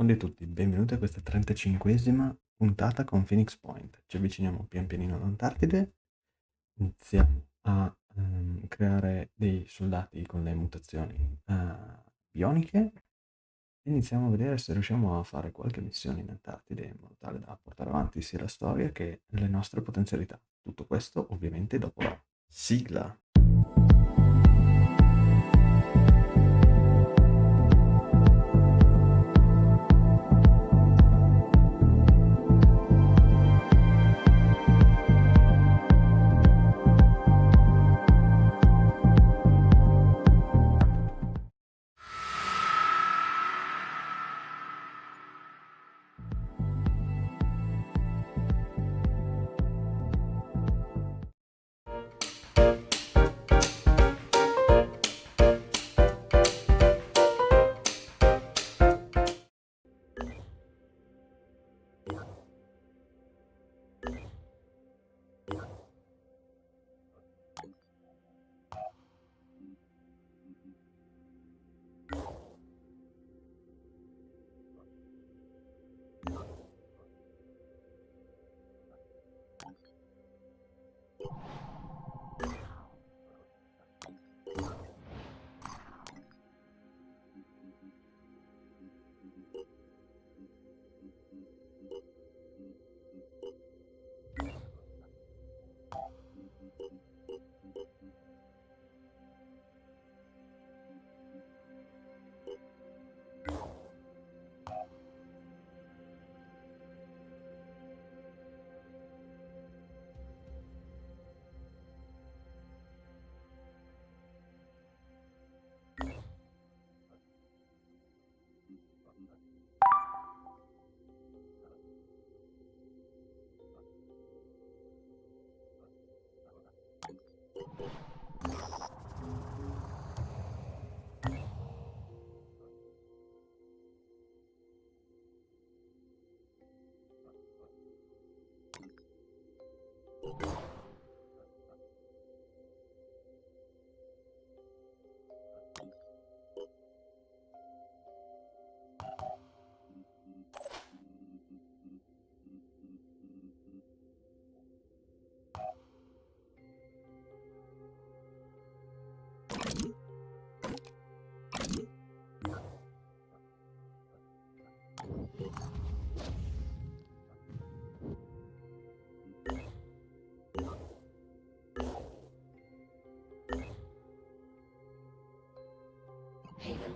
Buongiorno a tutti, benvenuti a questa 35esima puntata con Phoenix Point. Ci avviciniamo pian pianino all'Antartide, iniziamo a um, creare dei soldati con le mutazioni uh, bioniche e iniziamo a vedere se riusciamo a fare qualche missione in Antartide in modo tale da portare avanti sia la storia che le nostre potenzialità. Tutto questo ovviamente dopo la sigla.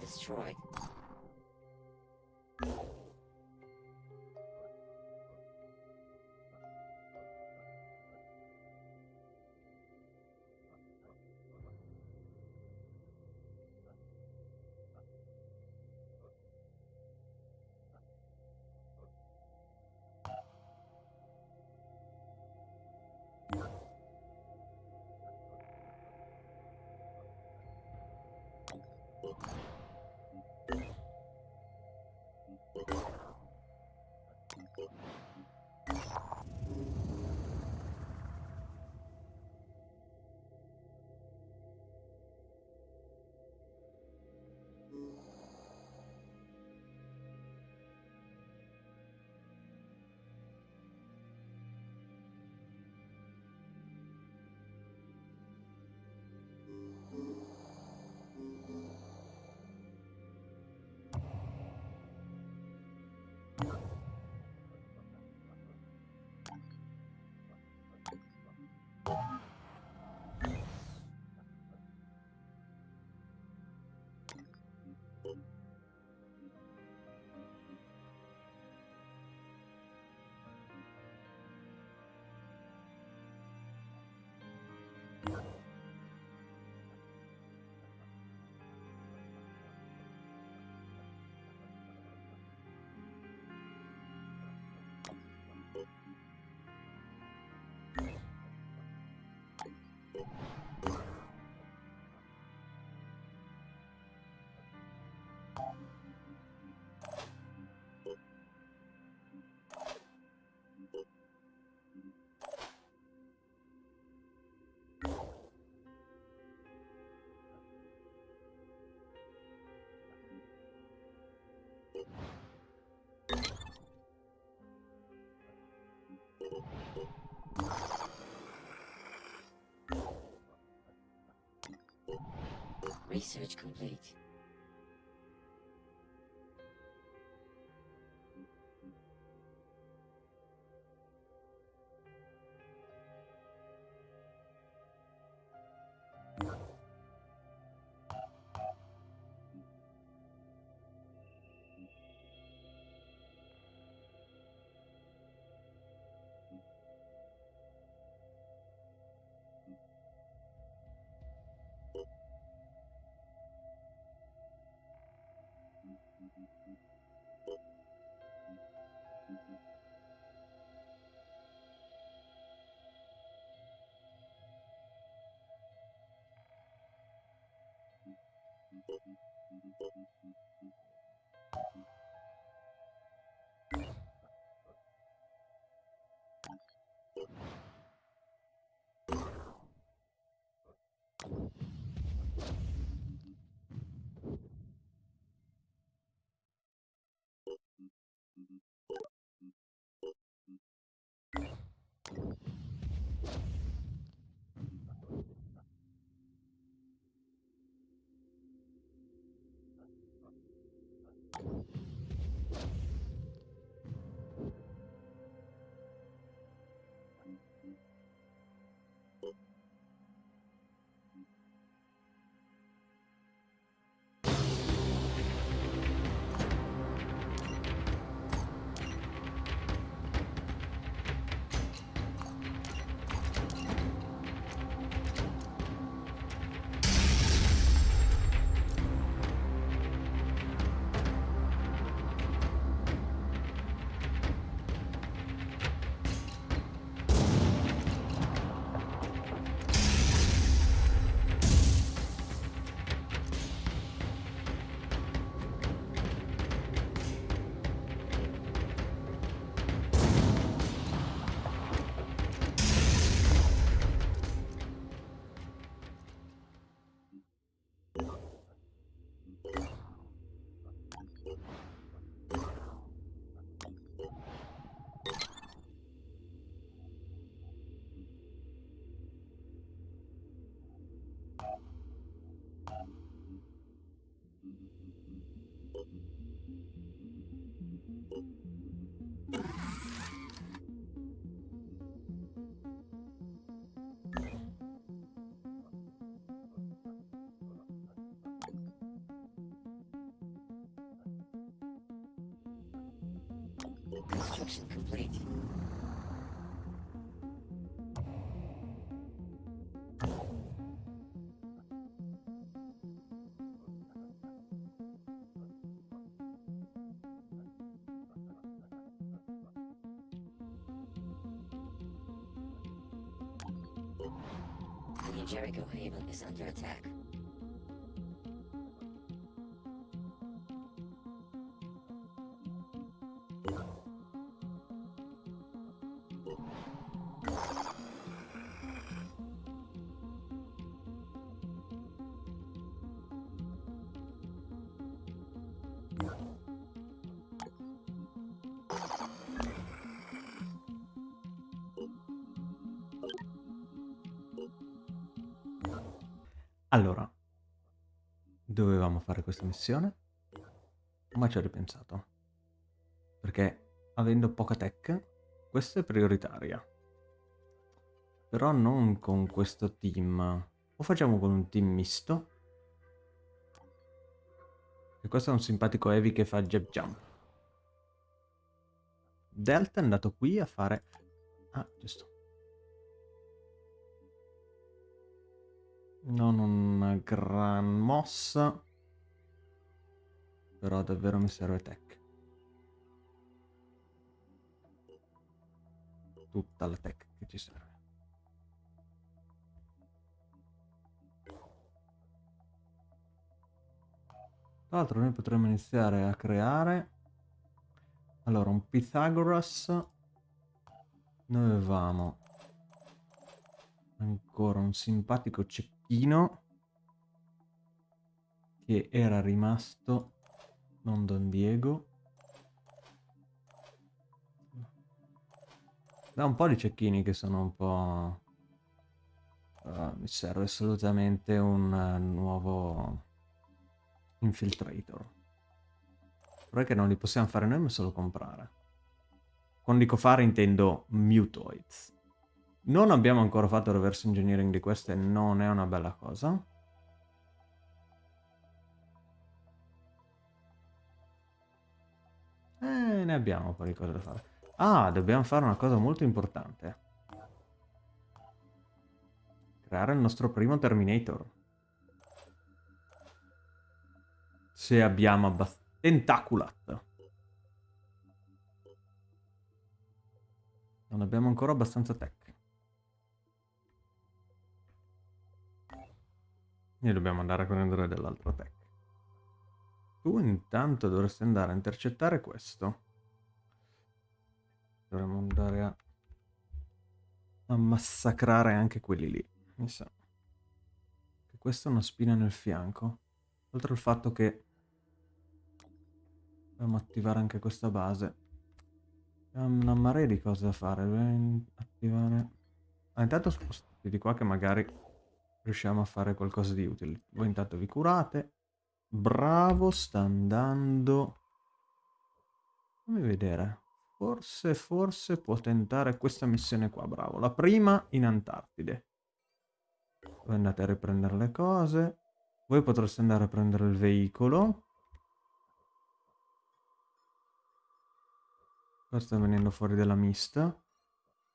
destroyed. Research complete. Construction complete. Is under attack. Dovevamo fare questa missione, ma ci ho ripensato. Perché avendo poca tech, questa è prioritaria. Però non con questo team. O facciamo con un team misto. E questo è un simpatico Heavy che fa jab jump. Delta è andato qui a fare... Ah, giusto. Non una gran mossa. Però davvero mi serve tech. Tutta la tech che ci serve. Tra l'altro noi potremmo iniziare a creare... Allora, un Pythagoras. Noi avevamo ancora un simpatico cecchino che era rimasto non Don Diego da un po' di cecchini che sono un po' uh, mi serve assolutamente un uh, nuovo infiltrator. Però che non li possiamo fare noi, ma solo comprare. Quando dico fare intendo mutoids. Non abbiamo ancora fatto reverse engineering di queste, non è una bella cosa. Eh, ne abbiamo un po' di cose da fare. Ah, dobbiamo fare una cosa molto importante. Creare il nostro primo Terminator. Se abbiamo abbastanza... Tentaculat. Non abbiamo ancora abbastanza tech. E dobbiamo andare a prendere dell'altro tech. Tu intanto dovresti andare a intercettare questo. Dovremmo andare a, a massacrare anche quelli lì. Mi sa. Che questa è una spina nel fianco. Oltre al fatto che dobbiamo attivare anche questa base. Abbiamo una marea di cose da fare. Dobbiamo attivare... Ah, intanto spostati di qua che magari riusciamo a fare qualcosa di utile. Voi intanto vi curate. Bravo, sta andando... Fammi vedere. Forse, forse può tentare questa missione qua, bravo. La prima in Antartide. Voi andate a riprendere le cose. Voi potreste andare a prendere il veicolo. Qua sta venendo fuori della mista.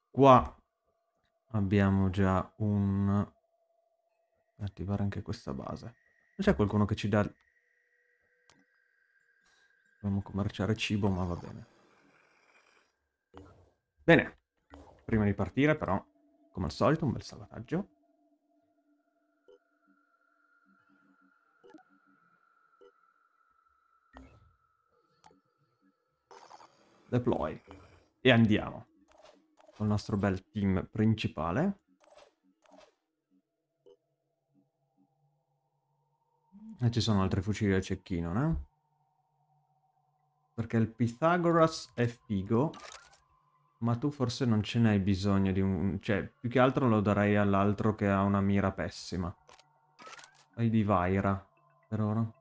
Qua abbiamo già un... Attivare anche questa base. Non c'è qualcuno che ci dà Dobbiamo commerciare cibo, ma va bene. Bene. Prima di partire, però, come al solito, un bel salvataggio. Deploy. E andiamo. Con il nostro bel team principale. E ci sono altri fucili da cecchino, no? Perché il Pythagoras è figo, ma tu forse non ce n'hai bisogno di un... Cioè, più che altro lo darei all'altro che ha una mira pessima. Hai di Vaira, per ora.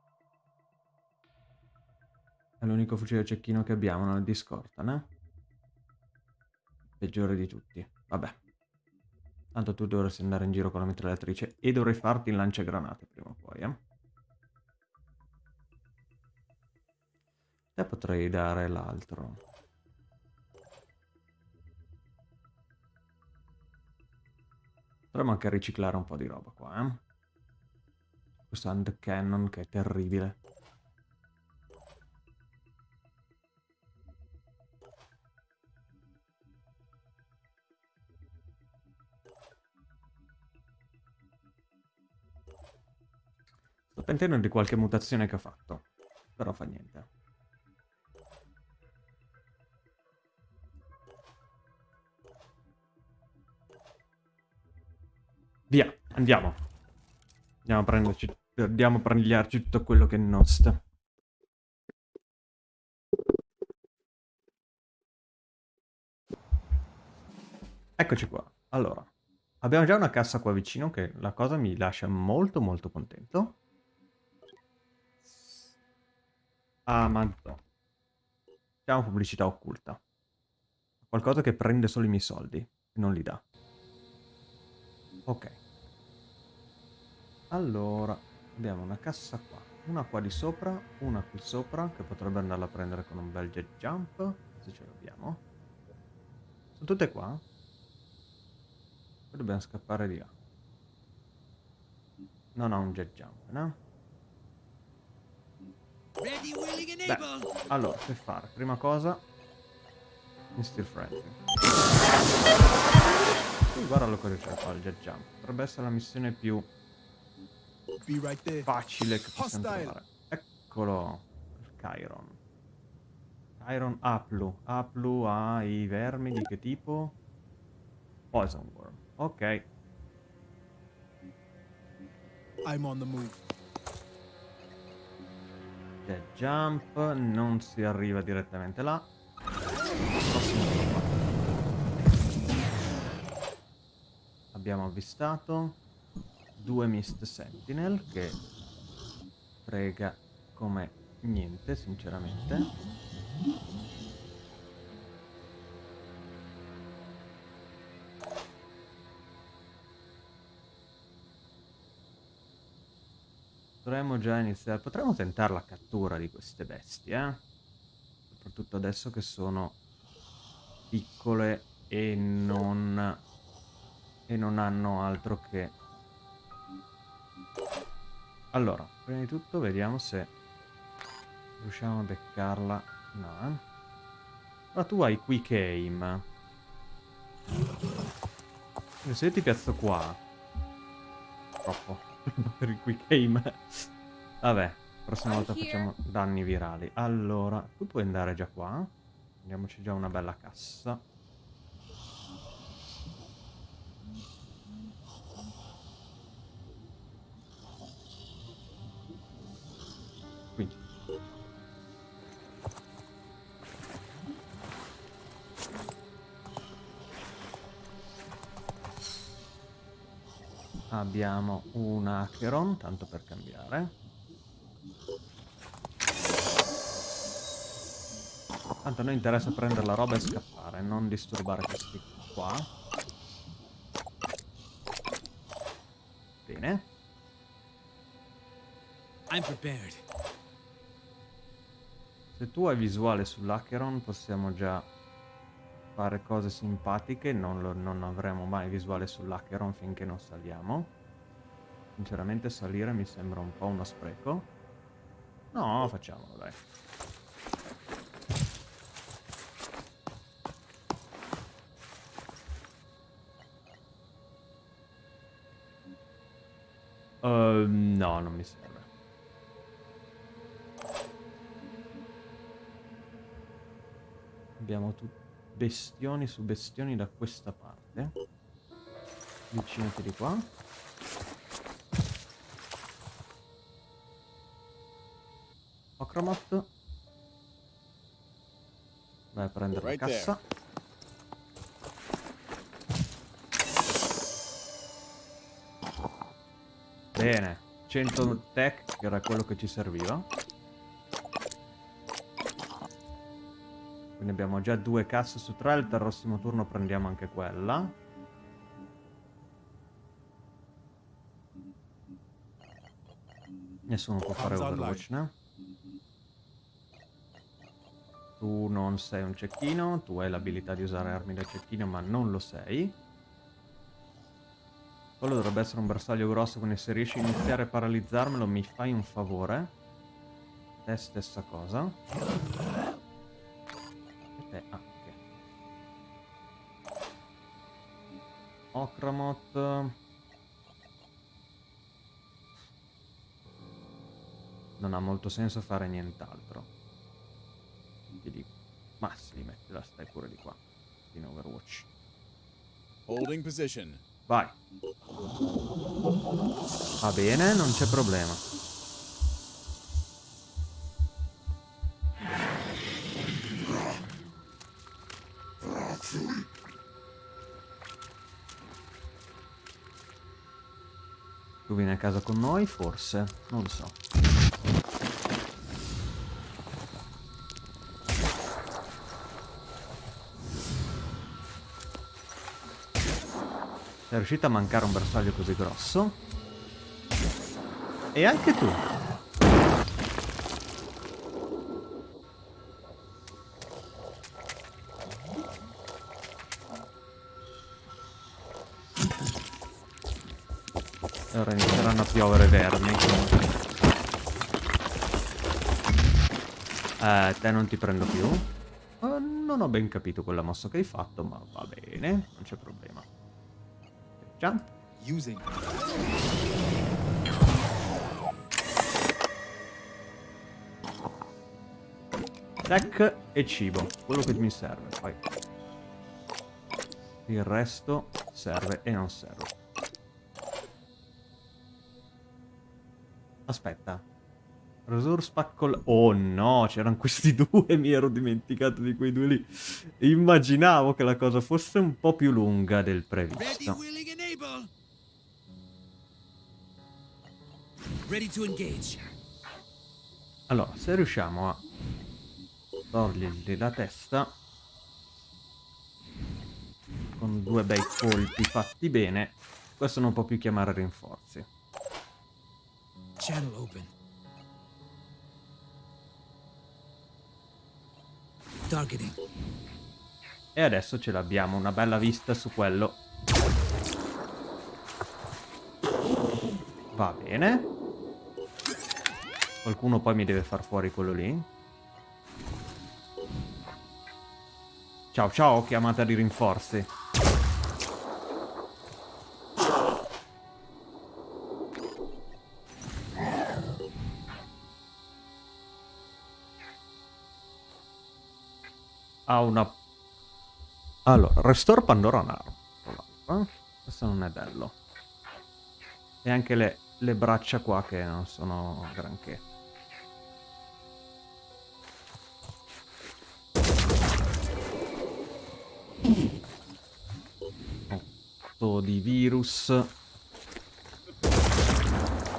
È l'unico fucile cecchino che abbiamo nel Discord, eh? Peggiore di tutti. Vabbè. Tanto tu dovresti andare in giro con la mitragliatrice e dovrei farti il lanciagranate prima o poi, eh? Te potrei dare l'altro. Potremmo anche riciclare un po' di roba qua, eh. Questo hand cannon che è terribile. Sto pentendo di qualche mutazione che ho fatto. Però fa niente. Via, andiamo. Andiamo a prenderci, andiamo a prendiarci tutto quello che è nostro. Eccoci qua. Allora, abbiamo già una cassa qua vicino che la cosa mi lascia molto molto contento. Amazon. Facciamo pubblicità occulta. Qualcosa che prende solo i miei soldi e non li dà. Ok. Allora, abbiamo una cassa qua. Una qua di sopra, una qui sopra, che potrebbe andarla a prendere con un bel jet jump, se ce l'abbiamo. Sono tutte qua? Poi dobbiamo scappare di là. Non ho un jet jump, no? Beh, allora, che fare? Prima cosa, Mr. Friendly. Guardalo cosa c'è qua il jet jump. Potrebbe essere la missione più facile che possiamo trovare. Eccolo. Il Chiron. Chiron Aplu. Aplu ha i vermi di che tipo? Poison Worm. Ok. I'm on the move. Jet jump. Non si arriva direttamente là. Abbiamo avvistato due Mist Sentinel che frega come niente, sinceramente. Potremmo già iniziare, potremmo tentare la cattura di queste bestie, eh? Soprattutto adesso che sono piccole e non, e non hanno altro che... Allora, prima di tutto vediamo se riusciamo a beccarla. No, eh? Ma tu hai quick aim. Se io ti piazzo qua... Troppo. per il quick aim. Vabbè, prossima volta facciamo danni virali. Allora, tu puoi andare già qua. Andiamoci già una bella cassa. Abbiamo un Acheron, tanto per cambiare. Tanto a noi interessa prendere la roba e scappare, non disturbare questi qua. Bene. I'm prepared. Se tu hai visuale sull'Acheron possiamo già fare cose simpatiche, non, lo, non avremo mai visuale sull'Acheron finché non saliamo. Sinceramente salire mi sembra un po' uno spreco. No, facciamolo dai. Uh, no, non mi serve. Abbiamo bestioni su bestioni da questa parte. Avvicinati di qua. Ocromot. Vai a prendere Right la cassa. Bene, 100 tech, che era quello che ci serviva. Quindi abbiamo già due casse su tre, il prossimo turno prendiamo anche quella. Nessuno può fare Overwatch, no? Tu non sei un cecchino, tu hai l'abilità di usare armi da cecchino ma non lo sei. Quello dovrebbe essere un bersaglio grosso, quindi se riesci a iniziare a paralizzarmelo mi fai un favore. Te stessa cosa. E te, ah, ok. Okramot. Non ha molto senso fare nient'altro. Ti dico. Ma sì, mettila, stai pure di qua. In Overwatch. Holding position. Vai. Va bene, non c'è problema. Tu vieni a casa con noi, forse? Non lo so. Riuscito a mancare un bersaglio così grosso. E anche tu. Ora inizieranno a piovere vermi. Eh, te non ti prendo più. Eh, non ho ben capito quella mossa che hai fatto, ma va bene, non c'è problema. Jump. Using. Tech e cibo, quello che mi serve. Poi il resto serve e non serve. Aspetta. Resource pack Oh no, c'erano questi due, mi ero dimenticato di quei due lì. Immaginavo che la cosa fosse un po' più lunga del previsto. Allora, se riusciamo a togliergli la testa con due bei colpi fatti bene, questo non può più chiamare rinforzi. Channel open. Targeting. E adesso ce l'abbiamo, una bella vista su quello. Va bene. Qualcuno poi mi deve far fuori quello lì. Ciao ciao, chiamata di rinforzi. Ha una... Allora, Restore Pandora Narm. Eh? Questo non è bello. E anche le, le braccia qua che non sono granché. Otto di virus.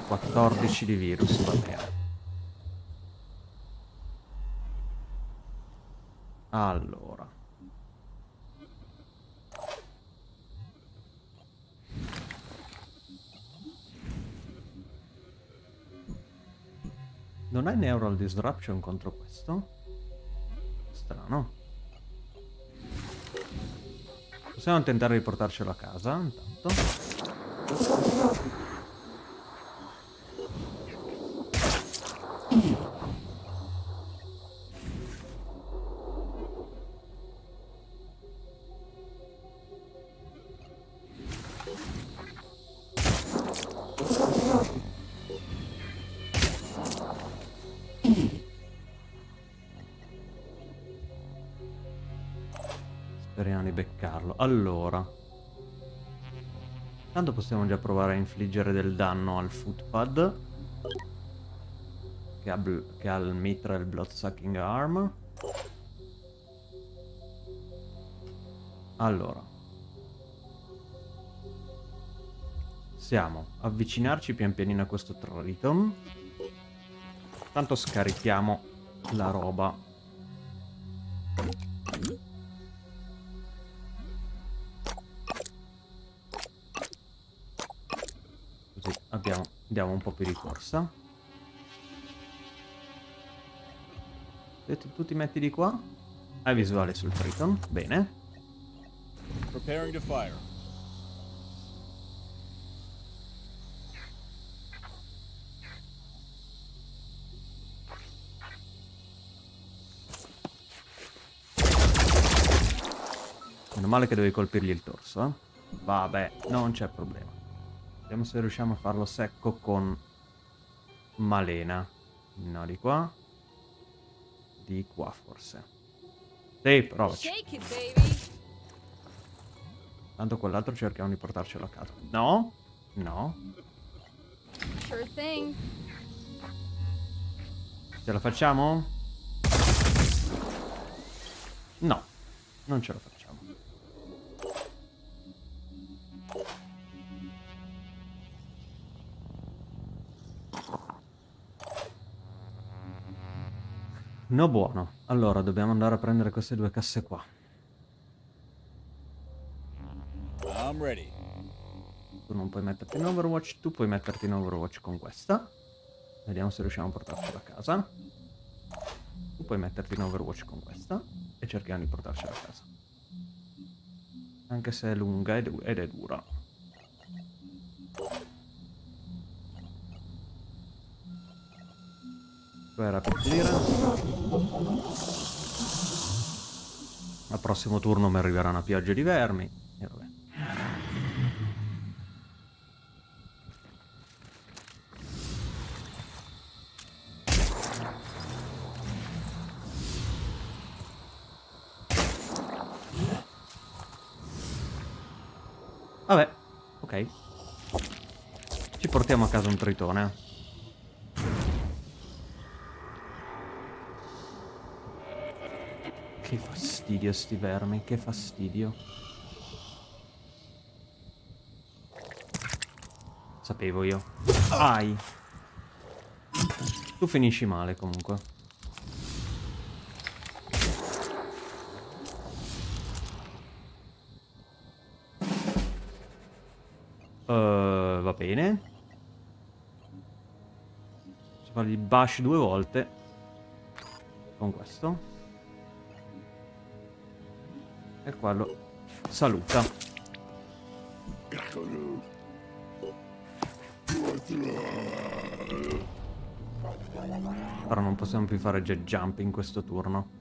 14 di virus, va bene. Allora. Neural Disruption contro questo? Strano. Possiamo tentare di portarcelo a casa, intanto. Possiamo già provare a infliggere del danno al footpad. Che ha, che ha il mitra e il bloodsucking arm. Allora. Possiamo avvicinarci pian pianino a questo Triton. Tanto scarichiamo la roba. Andiamo un po' più di corsa. Se tu, tu ti metti di qua, hai visuale sul Triton, bene. Preparing to fire. Meno male che devi colpirgli il torso, eh. Vabbè, non c'è problema. Vediamo se riusciamo a farlo secco con Malena. No, di qua. Di qua, forse. Sì, provaci. Tanto quell'altro cerchiamo di portarcelo a casa. No? No? Sure thing. Ce la facciamo? No, non ce la facciamo. No buono. Allora, dobbiamo andare a prendere queste due casse qua. I'm ready. Tu non puoi metterti in Overwatch, tu puoi metterti in Overwatch con questa. Vediamo se riusciamo a portarcela a casa. Tu puoi metterti in Overwatch con questa e cerchiamo di portarcela a casa. Anche se è lunga ed ed è dura. Tu era per dire. Al prossimo turno mi arriverà una pioggia di vermi. E vabbè. Vabbè, ok. Ci portiamo a casa un tritone. Fastidio sti vermi, che fastidio. Sapevo io. Ai. Tu finisci male comunque. Eh, va bene. Posso fargli bash due volte. Con questo. E quello saluta. Però non possiamo più fare jet jump in questo turno.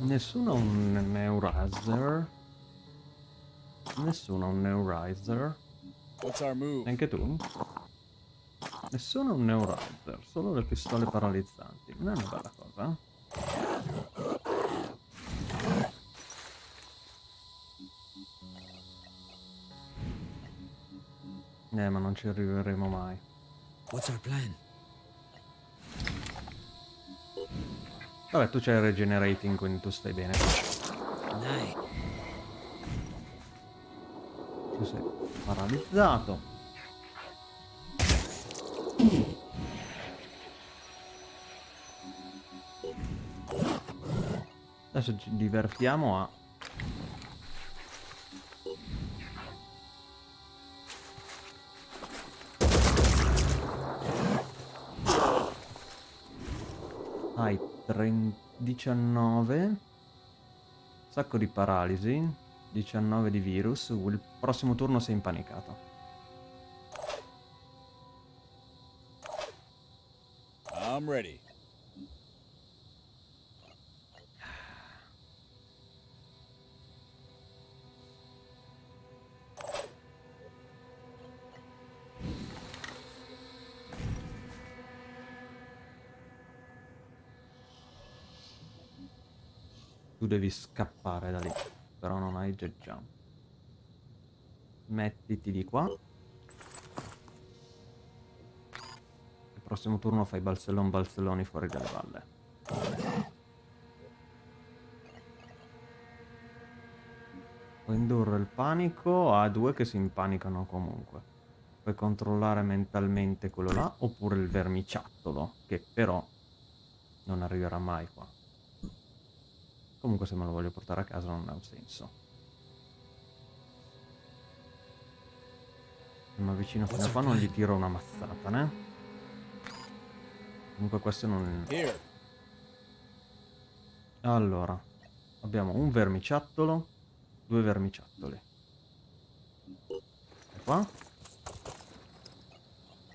Nessuno ha un Neurizer. Nessuno ha un Neurizer. What's our move? Neanche tu? Nessuno un Neurizer, solo le pistole paralizzanti. Non è una bella cosa? Eh, ma non ci arriveremo mai. What's our plan? Vabbè, tu c'hai il regenerating, quindi tu stai bene. Dai. Paralizzato. Adesso ci divertiamo a... Hai 30 19 Sacco di paralisi 19 di virus Il prossimo turno sei impanicato I'm ready. Tu devi scappare da lì Però non hai jet jump Mettiti di qua. Il prossimo turno fai balzellon balzelloni fuori dalle valle. Puoi indurre il panico a due che si impanicano comunque. Puoi controllare mentalmente quello là Oppure il vermiciattolo Che però non arriverà mai qua Comunque se me lo voglio portare a casa non ha un senso. Se mi avvicino fino a qua non gli tiro una mazzata, né? Comunque questo non... Allora, abbiamo un vermiciattolo, due vermiciattoli. E qua?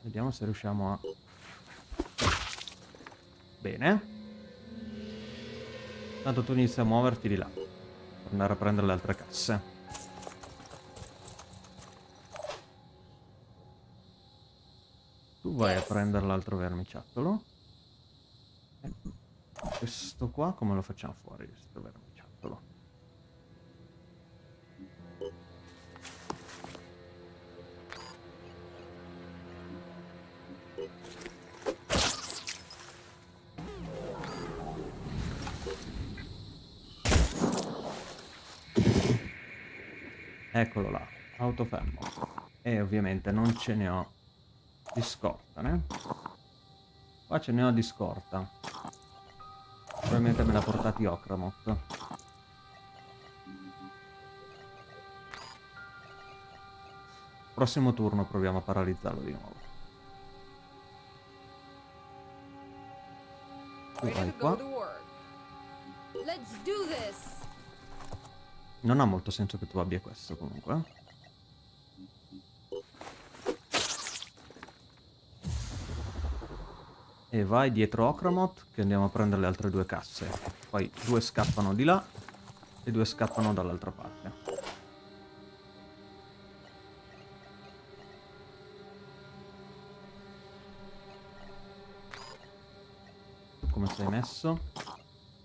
Vediamo se riusciamo a... Bene. Tanto tu inizi a muoverti di là. Per andare a prendere le altre casse. Tu vai a prendere l'altro vermiciattolo. E questo qua come lo facciamo fuori, questo vermiciattolo? Eccolo là, autofermo. E ovviamente non ce ne ho di scorta, né? Qua ce ne ho di scorta. Probabilmente me l'ha portati Okramot. Prossimo turno proviamo a paralizzarlo di nuovo. Tu vai qua. Non ha molto senso che tu abbia questo comunque. eh. E vai dietro Okramot che andiamo a prendere le altre due casse. Poi due scappano di là e due scappano dall'altra parte. Come sei messo?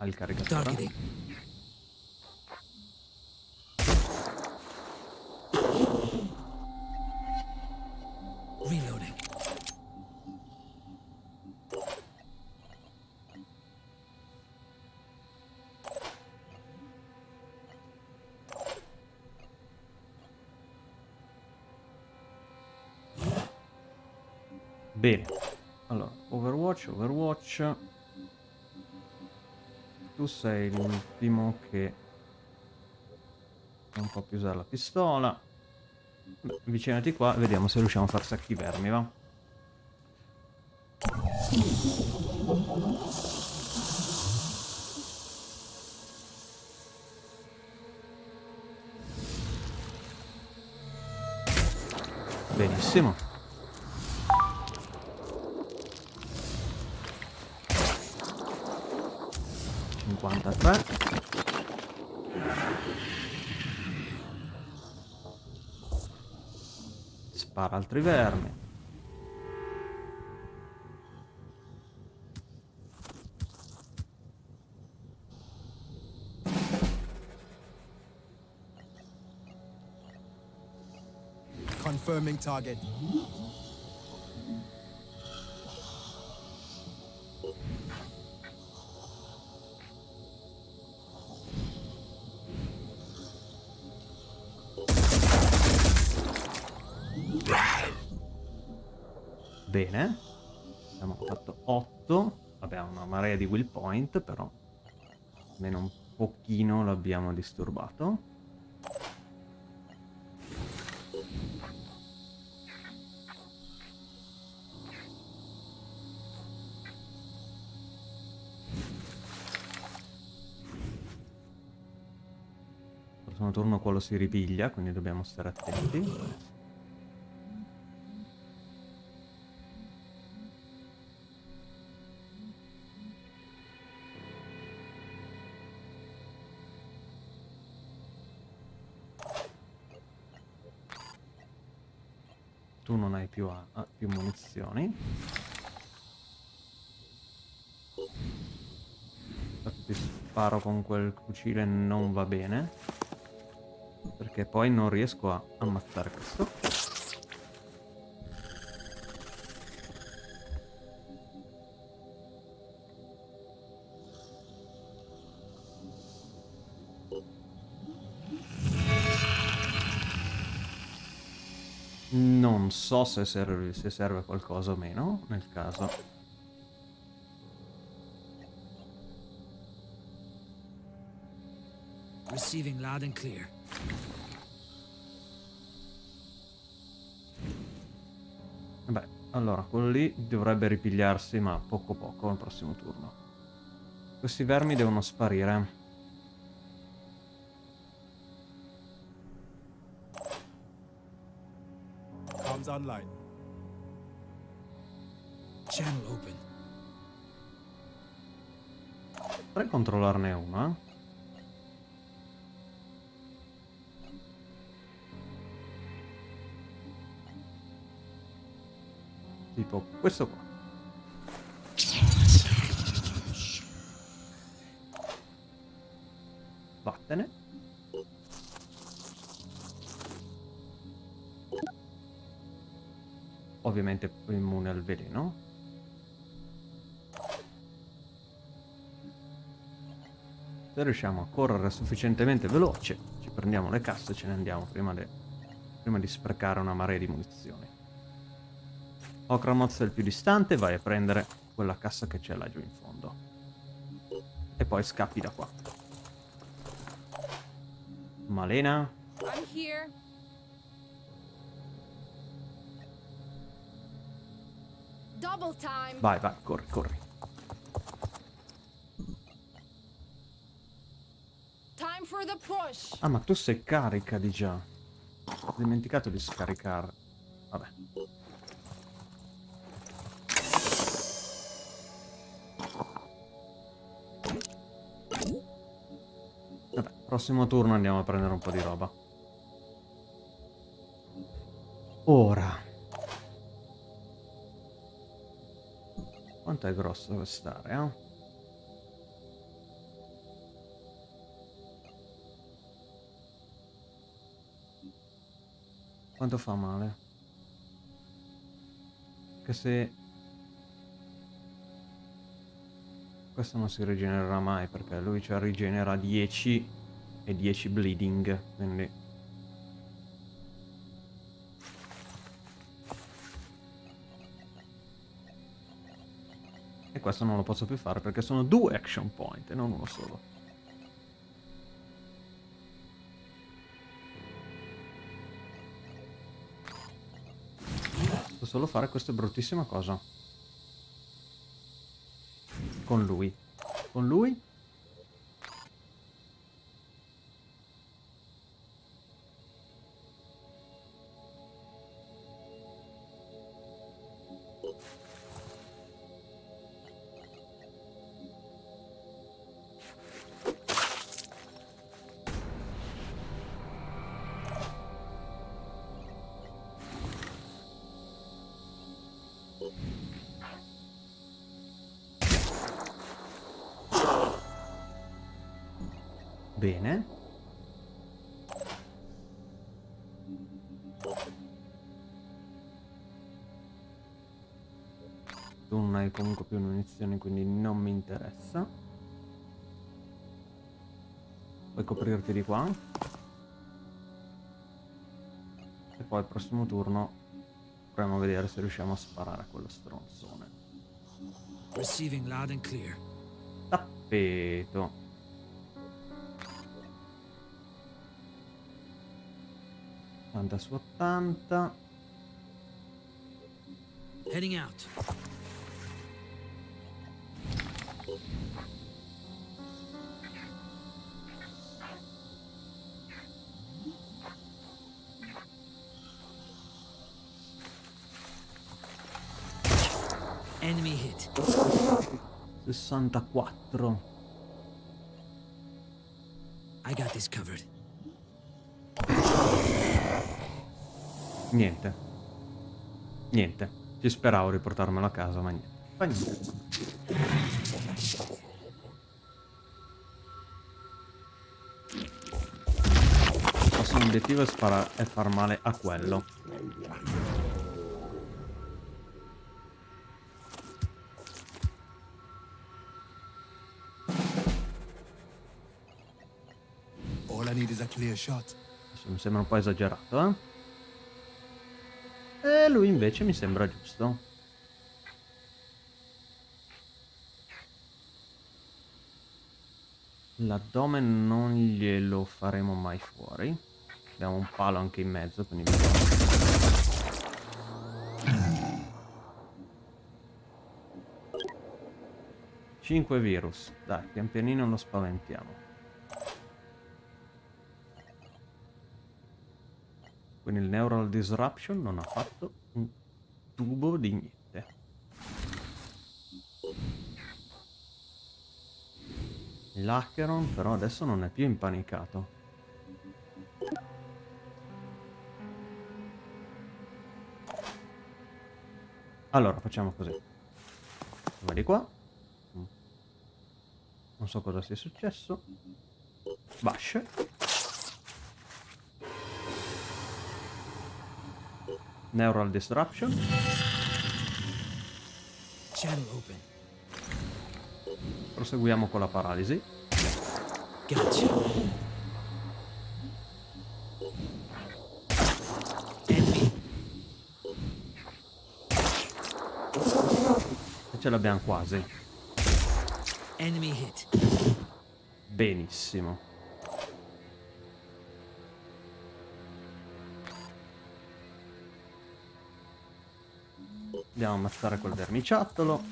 Il caricatore? Overwatch, Overwatch. Tu sei l'ultimo che non può più usare la pistola. Avvicinati qua vediamo se riusciamo a far sacchi vermi, va? Benissimo. Spara altri vermi. Confirming target. Bene. Abbiamo fatto 8. Abbiamo una marea di will point, però almeno un pochino l'abbiamo disturbato. Prossimo turno quello si ripiglia, quindi dobbiamo stare attenti. Più, a- più munizioni. Infatti ti sparo con quel fucile non va bene. Perché poi non riesco a ammazzare questo. So se serve, se serve qualcosa o meno, nel caso. Receiving loud and clear. Beh, allora, quello lì dovrebbe ripigliarsi, ma poco poco al prossimo turno. Questi vermi devono sparire. Online. Channel open. Potrei controllarne uno, eh? Tipo questo qua. Vattene. Ovviamente immune al veleno. Se riusciamo a correre sufficientemente veloce, ci prendiamo le casse e ce ne andiamo prima, de- prima di sprecare una marea di munizioni. Okramoz è il più distante, vai a prendere quella cassa che c'è laggiù in fondo. E poi scappi da qua. Malena, I'm here. Vai, vai, corri, corri. Ah, ma tu sei carica di già. Ho dimenticato di scaricare. Vabbè. Vabbè, prossimo turno andiamo a prendere un po' di roba. Grosso quest'area? eh? Quanto fa male? Che se... Questo non si rigenererà mai perché lui ci rigenera 10 e 10 bleeding, quindi... questo non lo posso più fare perché sono due action point e non uno solo. Posso solo fare questa bruttissima cosa. Con lui. Con lui? Bene. Tu non hai comunque più munizioni, quindi non mi interessa. Puoi coprirti di qua. E poi al prossimo turno proviamo a vedere se riusciamo a sparare a quello stronzone. Receiving loud and clear. Tappeto. 80 su 80. Heading out. Enemy hit. 64. Niente. Niente. Ci speravo di portarmelo a casa, ma niente. Fa niente. Il prossimo obiettivo è, è far male a quello. All I need is a clear shot. Adesso mi sembra un po' esagerato, eh? Lui invece mi sembra giusto. L'addome non glielo faremo mai fuori. Abbiamo un palo anche in mezzo, quindi... Cinque virus. Dai, pian pianino lo spaventiamo. Quindi il Neural Disruption non ha fatto un tubo di niente. L'Acheron però adesso non è più impanicato. Allora, facciamo così. Vai di qua. Non so cosa sia successo. Bash. Neural Disruption. Channel open. Proseguiamo con la paralisi. Gotcha. E ce l'abbiamo quasi. Enemy hit. Benissimo. Andiamo a ammazzare quel vermiciattolo.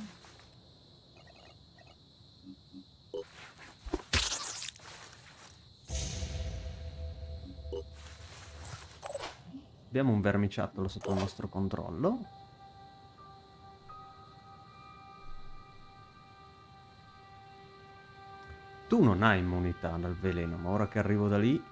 Abbiamo un vermiciattolo sotto il nostro controllo. Tu non hai immunità dal veleno, ma ora che arrivo da lì...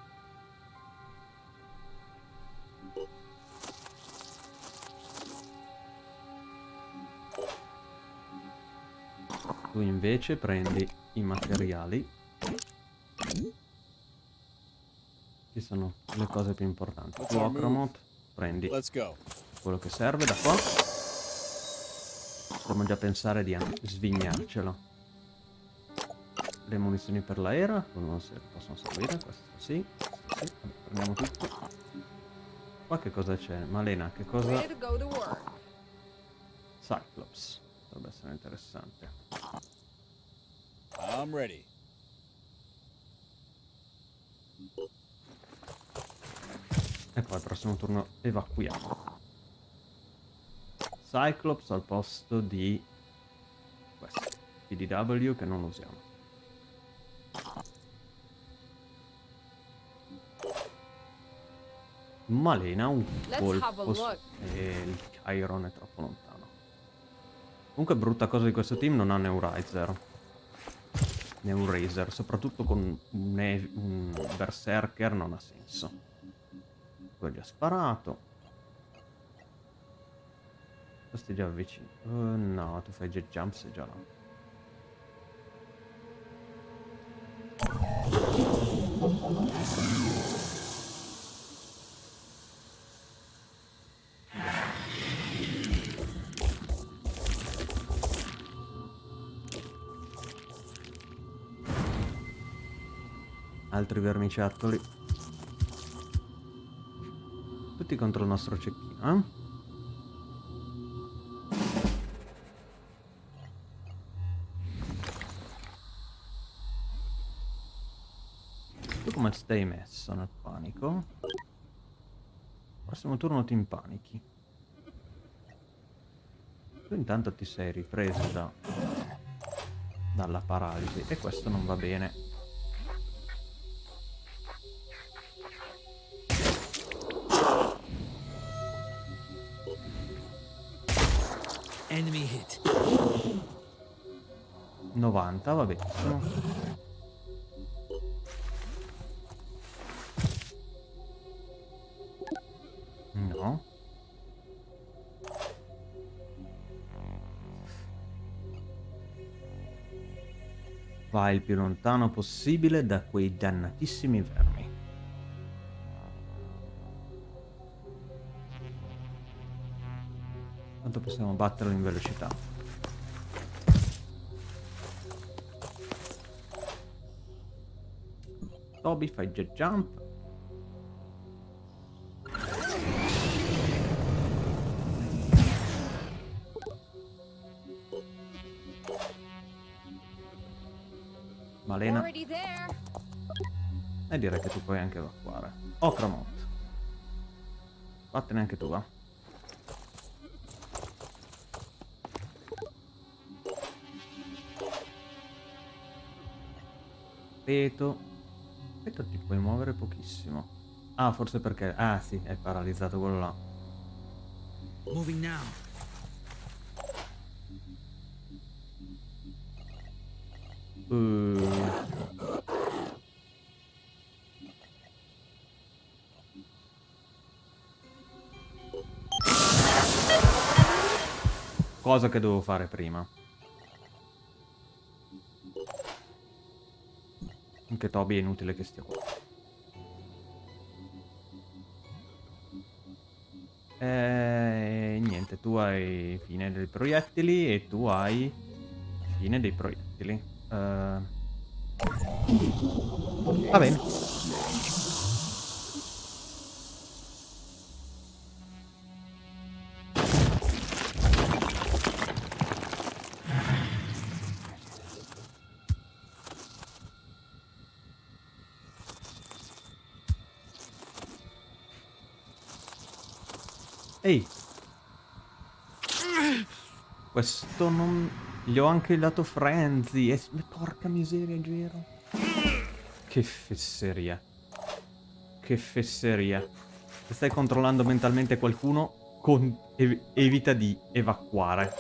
Tu invece prendi i materiali. Che sono le cose più importanti. Tu? Ocromot, prendi quello che serve da qua. Potremmo già pensare di svignarcelo. Le munizioni per l'aera, non si possono servire, questo sì, questo sì. Vabbè, prendiamo tutto. Qua che cosa c'è? Malena, che cosa... Cyclops, dovrebbe essere interessante. I'm ready. E poi al prossimo turno evacuiamo. Cyclops al posto di questo. PDW che non usiamo. Malena un colpo su- e il Chiron è troppo lontano. Comunque brutta cosa di questo team non ha Neurizer. Neurazer, soprattutto con un, un Berserker non ha senso. Gli ha sparato. Questi già vicino. Eh, no, tu fai jet jump sei già là. Altri vermiciattoli. Tutti contro il nostro cecchino, eh? Tu come stai messo nel panico? Prossimo turno ti impanichi. Tu intanto ti sei ripreso da, dalla paralisi e questo non va bene. 90, va benissimo. No. Vai il più lontano possibile da quei dannatissimi vermi. Quanto possiamo batterlo in velocità? Toby fai jet jump. Malena. E direi che tu puoi anche evacuare. Ocramont. Vattene anche tu, va. Peto. Peto ti puoi muovere pochissimo. Ah, forse perché... Ah, sì, è paralizzato quello là. Moving now. Uh. Cosa che dovevo fare prima. Anche Toby è inutile che stia qua. E niente, tu hai fine dei proiettili e tu hai fine dei proiettili. Eh, Va bene. Gli ho anche dato frenzy. E... Porca miseria, Gero. Che fesseria. Che fesseria. Se stai controllando mentalmente qualcuno, con... ev- evita di evacuare.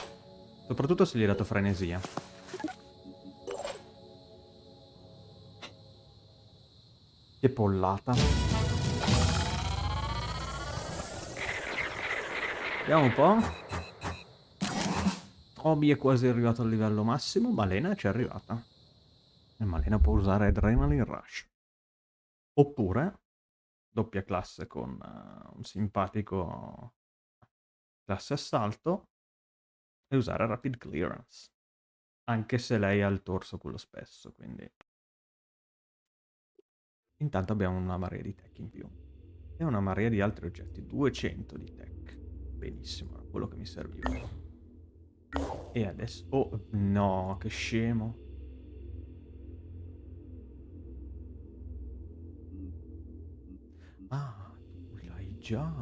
Soprattutto se gli hai dato frenesia. Che pollata. Vediamo un po'. Obi è quasi arrivato al livello massimo, Malena ci è arrivata. E Malena può usare Adrenaline Rush. Oppure doppia classe con eh, un simpatico classe assalto e usare Rapid Clearance. Anche se lei ha il torso quello spesso, quindi... Intanto abbiamo una marea di tech in più. E una marea di altri oggetti. 200 di tech. Benissimo, era quello che mi serviva. E adesso... Oh, no, che scemo. Ah, tu l'hai già.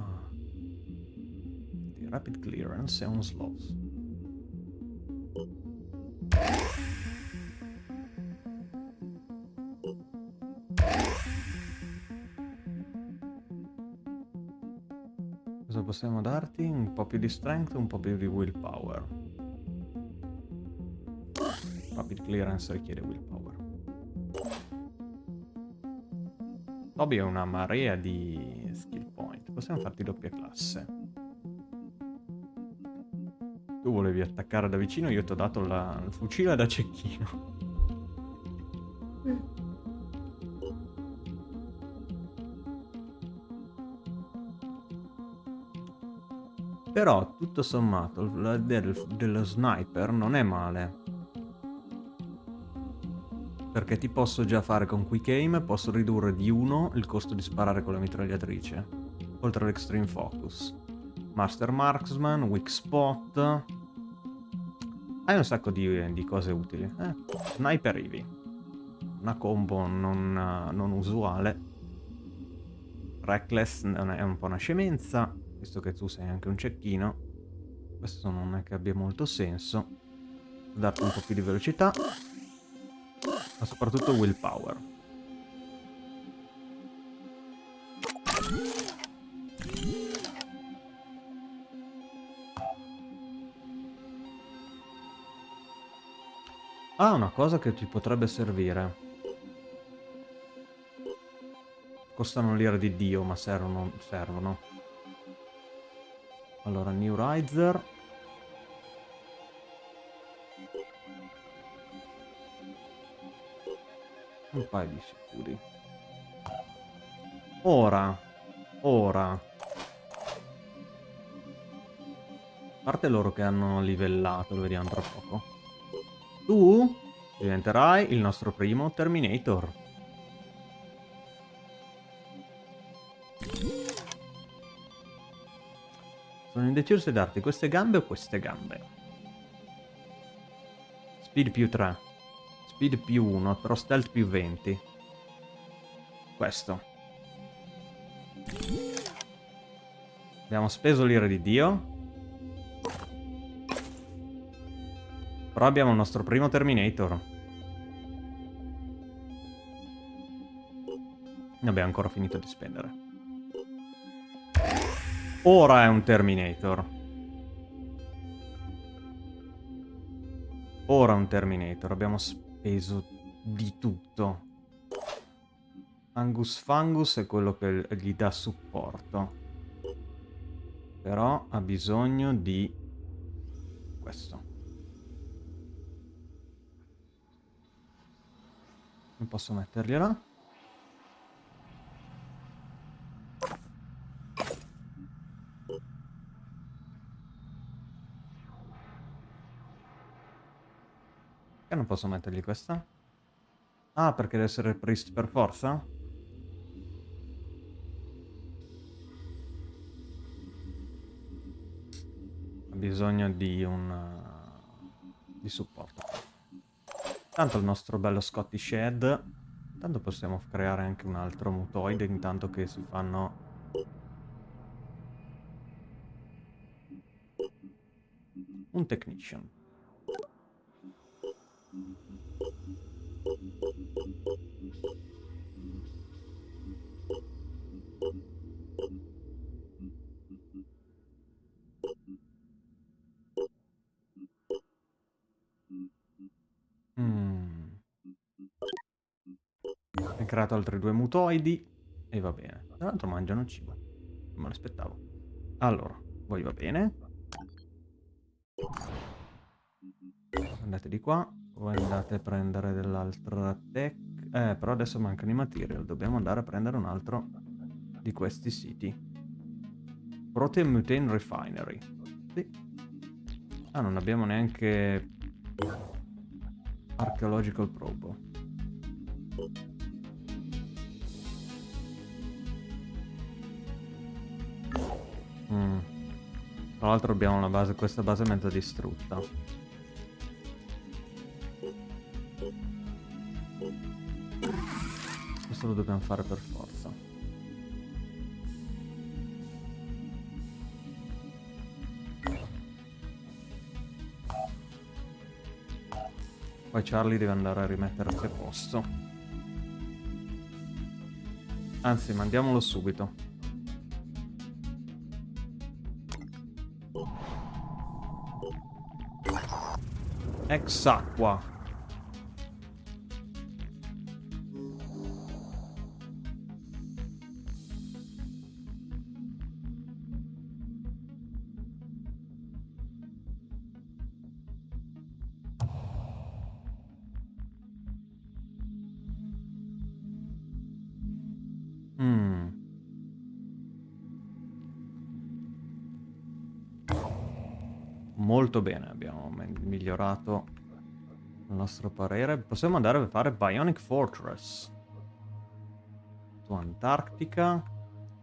The rapid clearance è un slot. Cosa possiamo darti? Un po' più di strength, un po' più di willpower. Rapid clearance richiede willpower. Toby ha una marea di skill point. Possiamo farti doppia classe. Tu volevi attaccare da vicino, io ti ho dato la- il fucile da cecchino. Però, tutto sommato, l'idea del, dello sniper non è male. Perché ti posso già fare con quick aim, posso ridurre di 1 il costo di sparare con la mitragliatrice. Oltre all'extreme focus. Master marksman, weak spot. Hai un sacco di, di cose utili. Eh, sniper Eevee. Una combo non, non usuale. Reckless è un po' una scemenza visto che tu sei anche un cecchino, questo non è che abbia molto senso. Darti un po' più di velocità, ma soprattutto willpower. Ah, una cosa che ti potrebbe servire. Costano l'ira di Dio, ma servono. servono. Allora, New Riser. Un paio di sicuri. Ora. Ora. A parte loro che hanno livellato, lo vediamo tra poco. Tu diventerai il nostro primo Terminator. Sono indeciso se darti queste gambe o queste gambe. Speed più 3. Speed più 1, però stealth più 20. Questo. Abbiamo speso l'ira di Dio. Però abbiamo il nostro primo Terminator. Ne abbiamo ancora finito di spendere. Ora è un Terminator. Ora è un Terminator. Abbiamo speso di tutto. Angus Fangus è quello che gli dà supporto. Però ha bisogno di questo. Non posso mettergliela. Posso mettergli questa? Ah, perché deve essere priest per forza? Ha bisogno di un... di supporto. Tanto il nostro bello Scottish Head. Tanto possiamo creare anche un altro mutoide intanto che si fanno... Un technician. Mm. Hai creato altri due mutoidi e va bene. Tra l'altro mangiano cibo. Non me l'aspettavo. Allora, voi va bene. Andate di qua. Voi andate a prendere dell'altra tech. Eh, però adesso mancano i material. Dobbiamo andare a prendere un altro di questi siti. Protein Mutane Refinery. Sì. Ah, non abbiamo neanche... Archaeological Probe. Mm. Tra l'altro abbiamo base, questa base mezza distrutta. lo dobbiamo fare per forza. Poi Charlie deve andare a rimettersi a posto. Anzi, mandiamolo subito. Ex acqua. Molto bene, abbiamo migliorato il nostro parere. Possiamo andare a fare Bionic Fortress. Su Antarctica,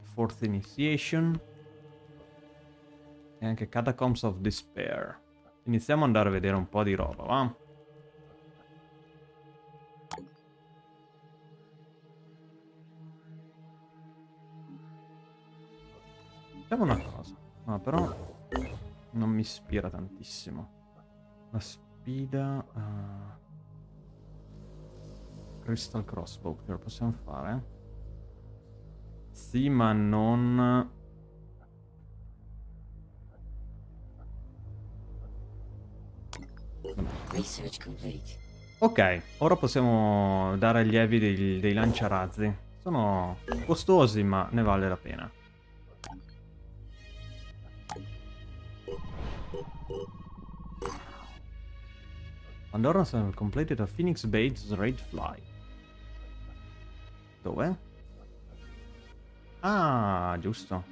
Fourth Initiation e anche Catacombs of Despair. Iniziamo ad andare a vedere un po' di roba, va? Facciamo una cosa. No, però non mi ispira tantissimo. La sfida... ah, Crystal Crossbow, che lo possiamo fare? Sì, ma non... Ok, ora possiamo dare agli Evi dei, dei lanciarazzi. Sono costosi, ma ne vale la pena. Pandora have completed a Phoenix Bates Raid Fly. Dove? Ah, giusto.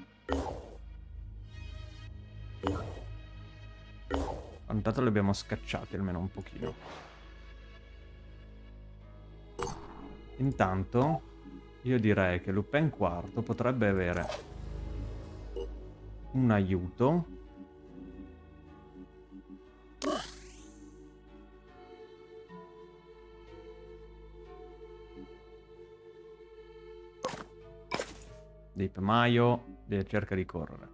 Intanto li abbiamo scacciati almeno un pochino. Intanto io direi che Lupin IV potrebbe avere un aiuto. Deep Maio de- cerca di correre.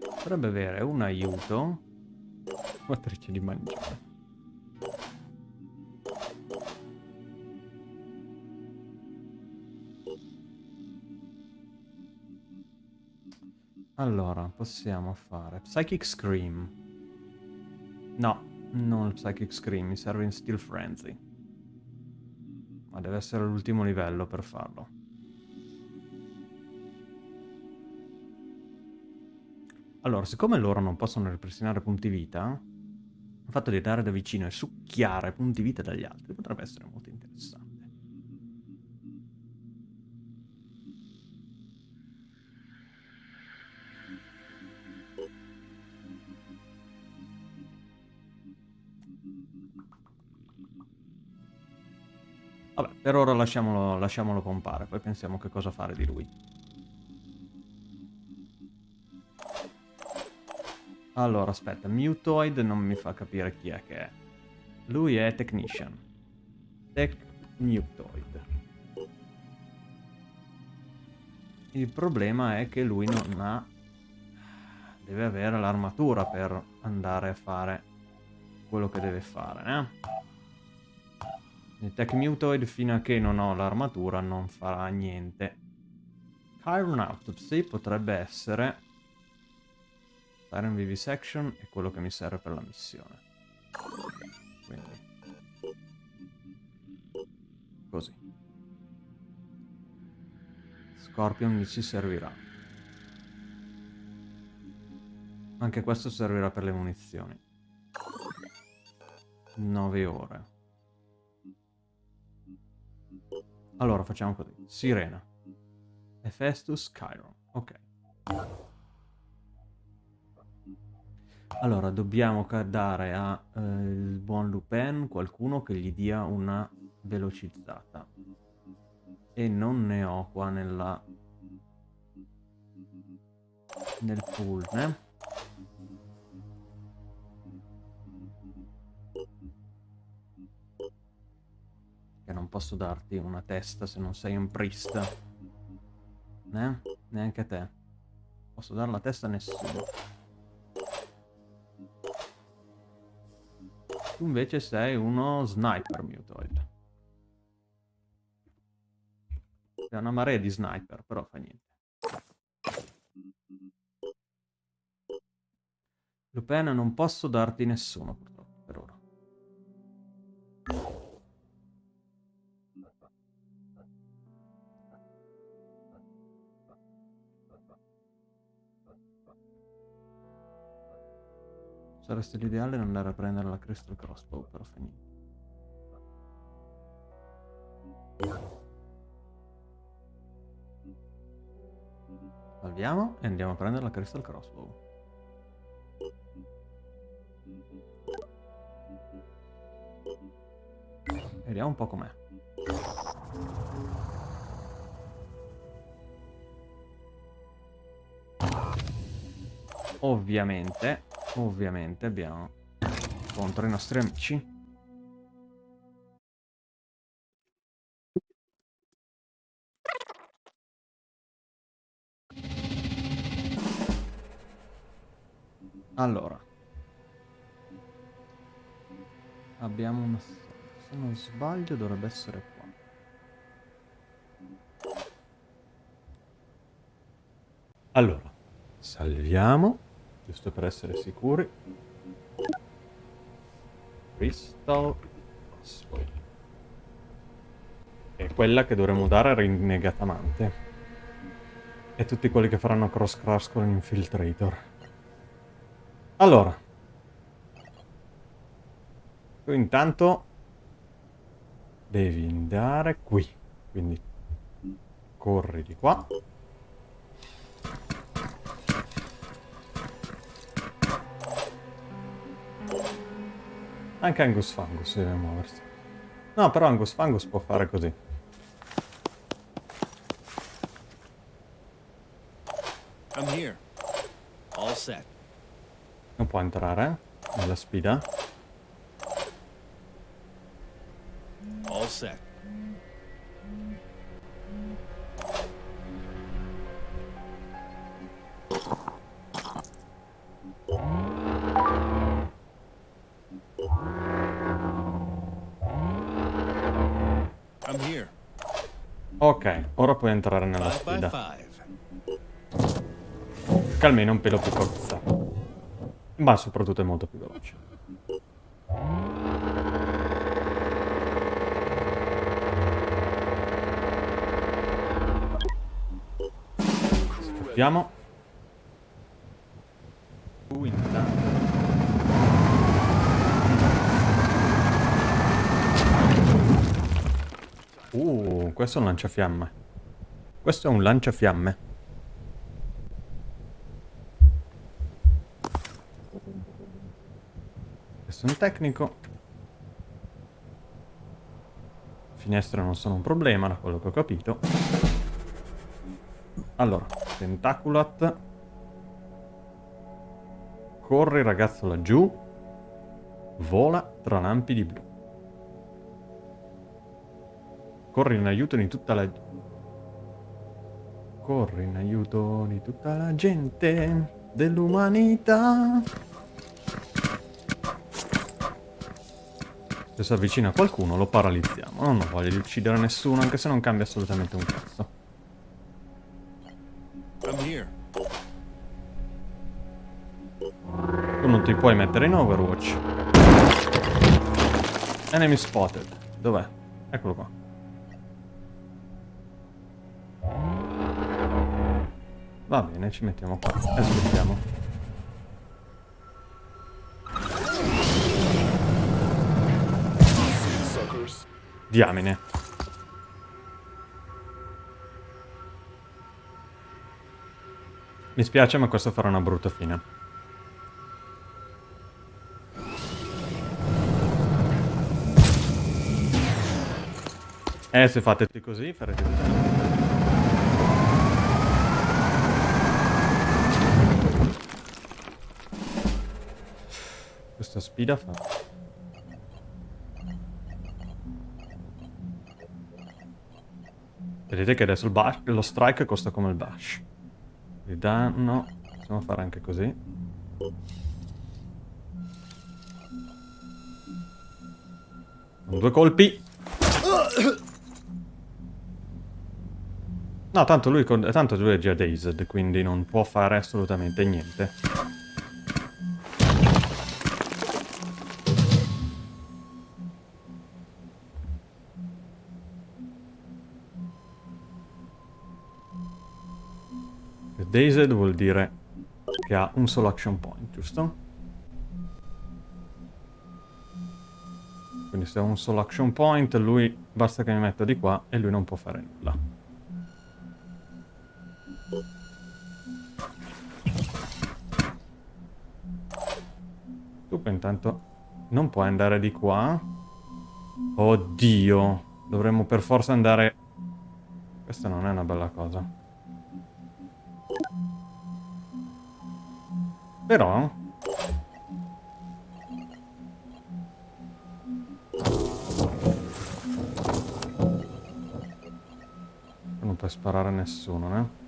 Potrebbe avere un aiuto. Matrice di mangiare. Allora, possiamo fare Psychic Scream. No, non Psychic Scream, mi serve in Steel Frenzy. Ma deve essere l'ultimo livello per farlo. Allora, siccome loro non possono ripristinare punti vita, il fatto di andare da vicino e succhiare punti vita dagli altri potrebbe essere molto per ora lasciamolo, lasciamolo pompare, poi pensiamo che cosa fare di lui. Allora, aspetta, Mutoid non mi fa capire chi è che è. Lui è Technician. Tech Mutoid. Il problema è che lui non ha... Deve avere l'armatura per andare a fare quello che deve fare, eh? Il Tech Mutoid fino a che non ho l'armatura non farà niente. Chiron Autopsy potrebbe essere... Siren Vivisection è quello che mi serve per la missione. Quindi... Così. Scorpion mi ci servirà. Anche questo servirà per le munizioni. 9 ore. Allora facciamo così. Sirena. Hephaestus Chiron. Ok. Allora, dobbiamo dare a eh, buon Lupin qualcuno che gli dia una velocizzata. E non ne ho qua nella... nel pool, né? Che non posso darti una testa se non sei un priest. Né? Neanche a te. Posso dare la testa a nessuno. Tu invece sei uno sniper mutoid. È una marea di sniper, però fa niente. Lupin non posso darti nessuno purtroppo per ora. Saresti l'ideale non andare a prendere la Crystal Crossbow, però fa niente. Salviamo e andiamo a prendere la Crystal Crossbow. Vediamo un po' com'è. Ovviamente, ovviamente abbiamo contro i nostri amici. Allora. Abbiamo una... Se non sbaglio dovrebbe essere qua. Allora, salviamo, giusto per essere sicuri. Crystal Crossbow. È quella che dovremmo dare rinnegatamente. E tutti quelli che faranno cross cross con l'infiltrator. Allora. Tu intanto devi andare qui. Quindi corri di qua. Anche Angus Fangus deve muoversi. No, però Angus Fangus può fare così. I'm here. All set. Non può entrare nella sfida. All set. Ok, ora puoi entrare nella sfida. Che almeno è un pelo più corsa. Ma soprattutto è molto più veloce. Vediamo. Tu intanto. Uh, questo è un lanciafiamme. Questo è un lanciafiamme. Questo è un tecnico. Finestre non sono un problema, da quello che ho capito. Allora, Tentaculat. Corre il ragazzo laggiù. Vola tra lampi di blu. Corri in aiuto di tutta la... Corri in aiuto di tutta la gente dell'umanità. Se si avvicina qualcuno lo paralizziamo. Non ho voglia di uccidere nessuno, anche se non cambia assolutamente un cazzo. Tu non ti puoi mettere in Overwatch. Enemy spotted. Dov'è? Eccolo qua. Va bene, ci mettiamo qua e aspettiamo. Diamine. Mi spiace, ma questo farà una brutta fine. Eh, se fate così, farete Questa sfida fa... Vedete che adesso il bash, lo strike costa come il bash. Di danno... Possiamo fare anche così. Due colpi. No, tanto lui, tanto lui è già dazed, quindi non può fare assolutamente niente. Dazed vuol dire che ha un solo action point, giusto? Quindi se ho un solo action point, lui basta che mi metta di qua e lui non può fare nulla. Tu intanto non puoi andare di qua. Oddio, dovremmo per forza andare... Questa non è una bella cosa. Però... Non puoi sparare a nessuno, eh?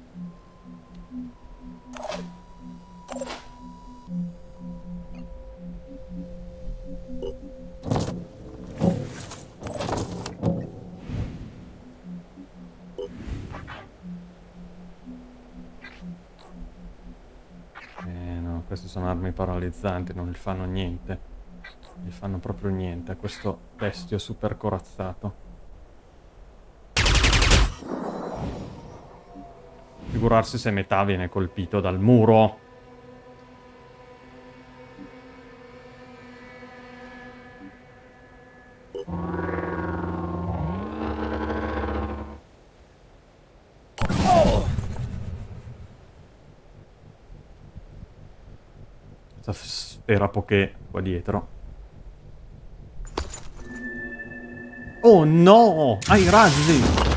Armi paralizzanti, non gli fanno niente. Non gli fanno proprio niente a questo bestio super corazzato. Figurarsi se metà viene colpito dal muro. Questa sfera poké qua dietro. Oh no! Hai razzi!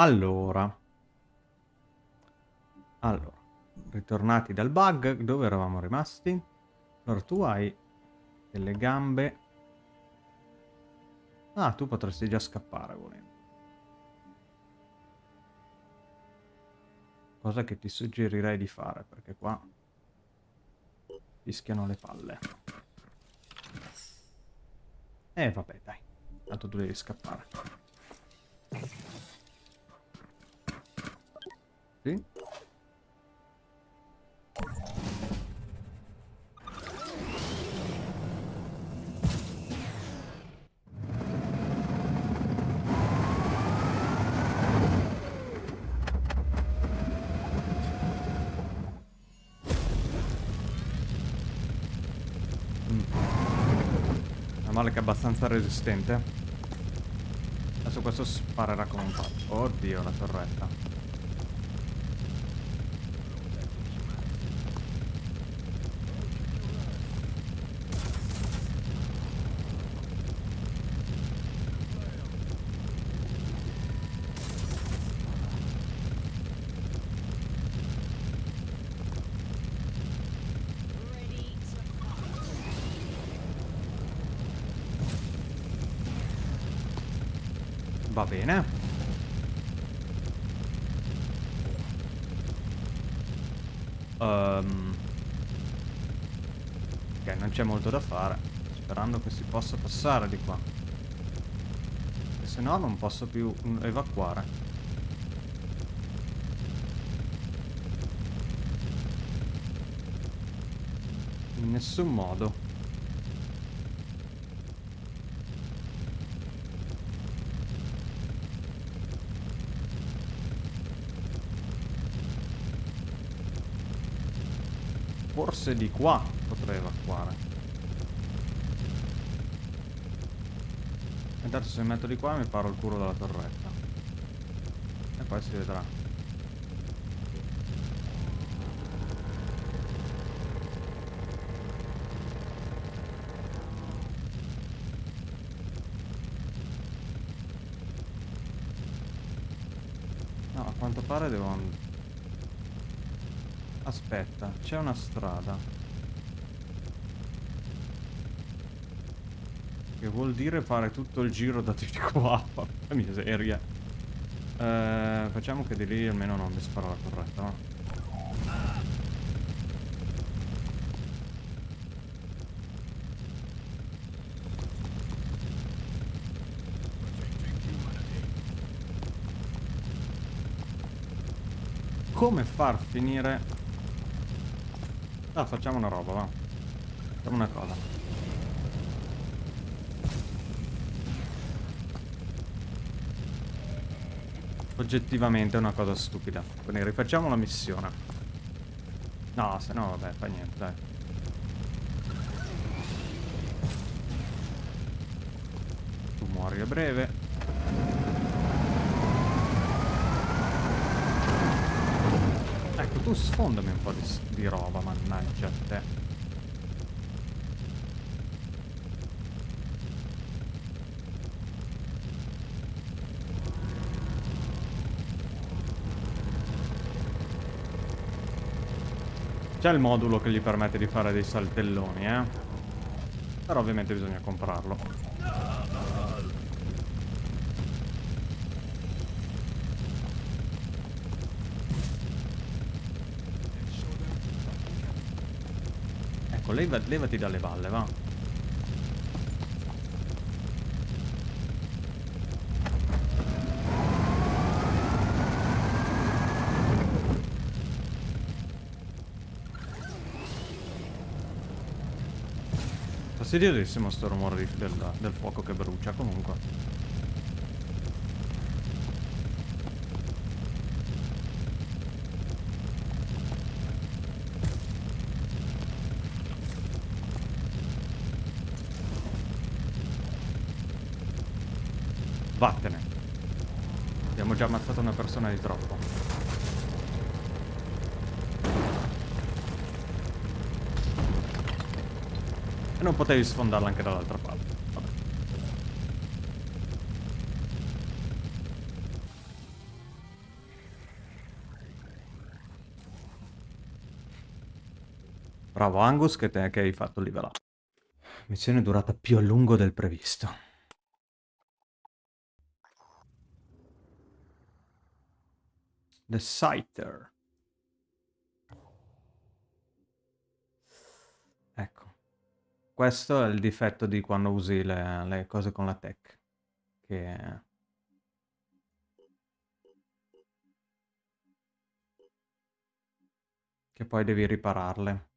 Allora. Allora. Ritornati dal bug, dove eravamo rimasti? Allora, tu hai delle gambe. Ah, tu potresti già scappare volendo. Cosa che ti suggerirei di fare, perché qua fischiano le palle. Eh, vabbè, dai. Tanto tu devi scappare. Sì? Mm. Male che è abbastanza resistente. Adesso questo sparerà come un pazzo. Oddio, la torretta. Bene. Ehm. Ok, non c'è molto da fare. sperando che si possa passare di qua. E se no non posso più evacuare. In nessun modo. Forse di qua potrei evacuare. Intanto se mi metto di qua mi paro il culo dalla torretta. E poi si vedrà. No, a quanto pare devo... and- Aspetta, c'è una strada. Che vuol dire fare tutto il giro da di qua. Porca miseria. Eh, facciamo che di lì almeno non mi spara la torretta, no? Come far finire... Ah, facciamo una roba, va. Facciamo una cosa. Oggettivamente è una cosa stupida. Quindi rifacciamo la missione. No, se no, vabbè, fa niente, dai. Tu muori a breve. Ecco, tu sfondami un po' di, di roba, mannaggia a te. C'è il modulo che gli permette di fare dei saltelloni, eh. Però ovviamente bisogna comprarlo. Ecco, leva- levati dalle balle, va. Fastidiosissimo sto rumore di- del, del fuoco che brucia comunque. Vattene. Abbiamo già ammazzato una persona di troppo. E non potevi sfondarla anche dall'altra parte. Bravo Angus che, te, che hai fatto level up. Missione durata più a lungo del previsto. The Scyther. Ecco. Questo è il difetto di quando usi le, le cose con la tech. Che... Che poi devi ripararle.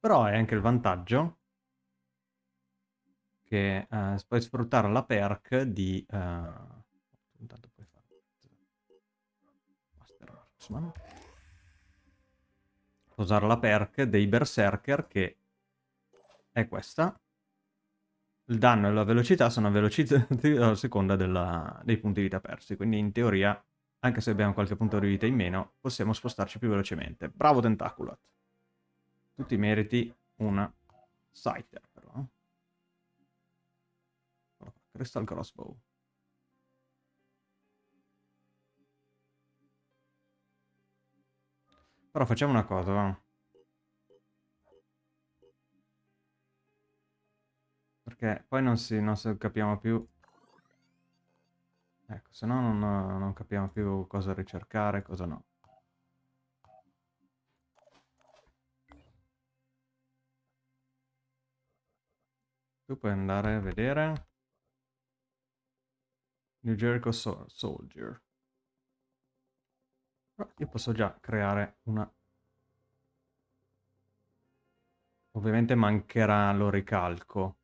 Però hai anche il vantaggio che eh, puoi sfruttare la perk di... eh, Marksman. Usare la perk dei Berserker che è questa. Il danno e la velocità sono velocizzati a seconda della- dei punti vita persi. Quindi in teoria, anche se abbiamo qualche punto di vita in meno, possiamo spostarci più velocemente. Bravo Tentaculot. Tu ti meriti una Scyther però. qua, Crystal Crossbow. Però facciamo una cosa, va. Perché poi non si, non si capiamo più... Ecco, se no non, capiamo più cosa ricercare e cosa no. Tu puoi andare a vedere... New Jericho Sol- Soldier. Io posso già creare una... Ovviamente mancherà l'oricalco.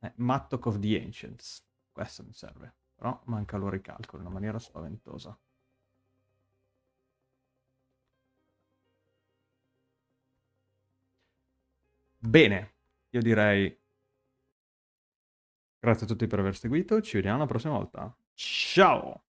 Eh, Mattock of the Ancients. Questo mi serve. Però manca l'oricalco in una maniera spaventosa. Bene, io direi grazie a tutti per aver seguito, ci vediamo la prossima volta. Ciao!